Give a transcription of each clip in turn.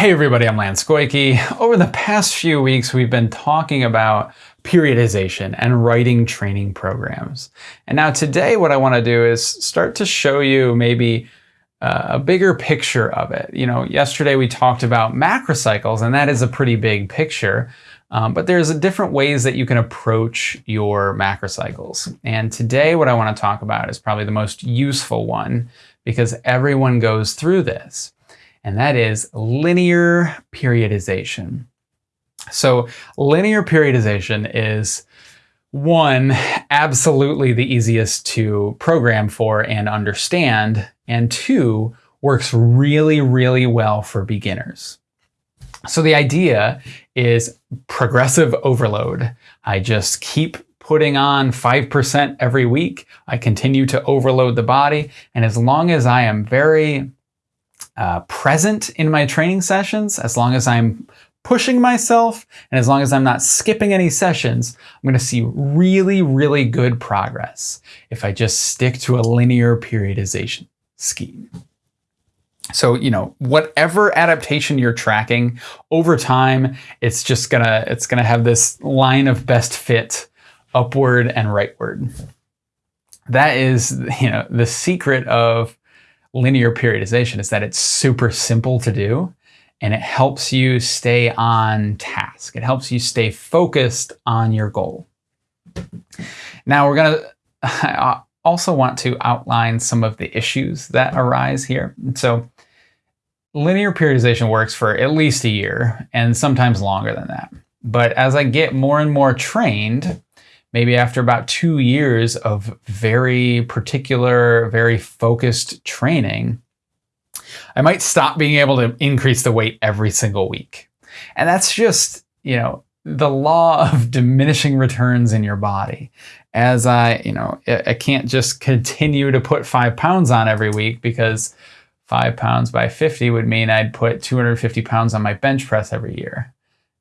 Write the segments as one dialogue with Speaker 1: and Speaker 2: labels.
Speaker 1: Hey everybody, I'm Lance Goyke. Over the past few weeks, we've been talking about periodization and writing training programs. And now today what I want to do is start to show you maybe uh, a bigger picture of it. You know, yesterday we talked about macrocycles and that is a pretty big picture. Um, but there's different ways that you can approach your macrocycles. And today what I want to talk about is probably the most useful one because everyone goes through this. And that is linear periodization. So linear periodization is one, absolutely the easiest to program for and understand, and two, works really, really well for beginners. So the idea is progressive overload. I just keep putting on 5% every week. I continue to overload the body. And as long as I am very uh, present in my training sessions, as long as I'm pushing myself, and as long as I'm not skipping any sessions, I'm going to see really, really good progress if I just stick to a linear periodization scheme. So, you know, whatever adaptation you're tracking over time, it's just gonna, it's gonna have this line of best fit upward and rightward. That is, you know, the secret of linear periodization is that it's super simple to do and it helps you stay on task. It helps you stay focused on your goal. Now we're gonna, I also want to outline some of the issues that arise here. So linear periodization works for at least a year and sometimes longer than that. But as I get more and more trained, maybe after about two years of very particular, very focused training, I might stop being able to increase the weight every single week. And that's just, you know, the law of diminishing returns in your body. As I, you know, I can't just continue to put five pounds on every week because five pounds by 50 would mean I'd put 250 pounds on my bench press every year.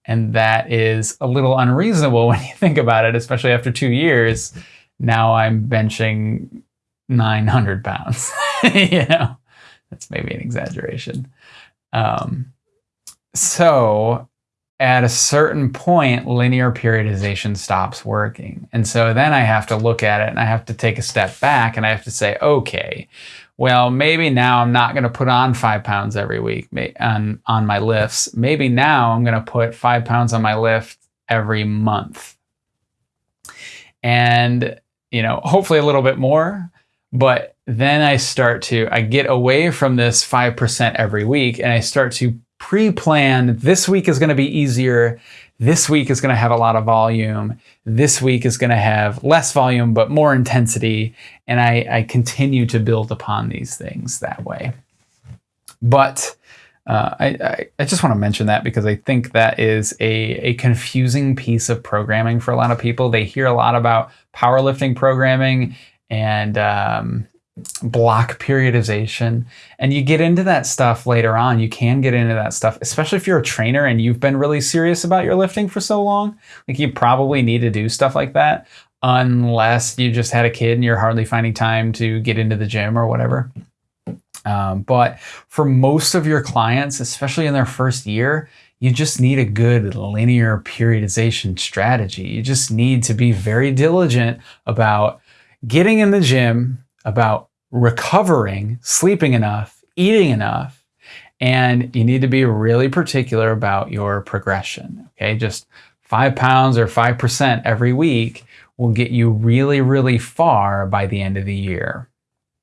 Speaker 1: And that is a little unreasonable when you think about it, especially after two years. Now I'm benching 900 pounds. you know, that's maybe an exaggeration. Um, so at a certain point, linear periodization stops working. And so then I have to look at it and I have to take a step back and I have to say, okay, well, maybe now I'm not going to put on five pounds every week on, on my lifts. Maybe now I'm going to put five pounds on my lift every month. And, you know, hopefully a little bit more. But then I start to, I get away from this 5% every week and I start to pre-plan this week is going to be easier this week is going to have a lot of volume. This week is going to have less volume, but more intensity. And I, I continue to build upon these things that way. But uh, I, I, I, just want to mention that because I think that is a, a confusing piece of programming for a lot of people. They hear a lot about powerlifting programming and um, block periodization. And you get into that stuff later on. You can get into that stuff, especially if you're a trainer and you've been really serious about your lifting for so long. Like you probably need to do stuff like that unless you just had a kid and you're hardly finding time to get into the gym or whatever. Um, but for most of your clients, especially in their first year, you just need a good linear periodization strategy. You just need to be very diligent about getting in the gym, about recovering, sleeping enough, eating enough, and you need to be really particular about your progression. Okay, just five pounds or 5% every week will get you really, really far by the end of the year.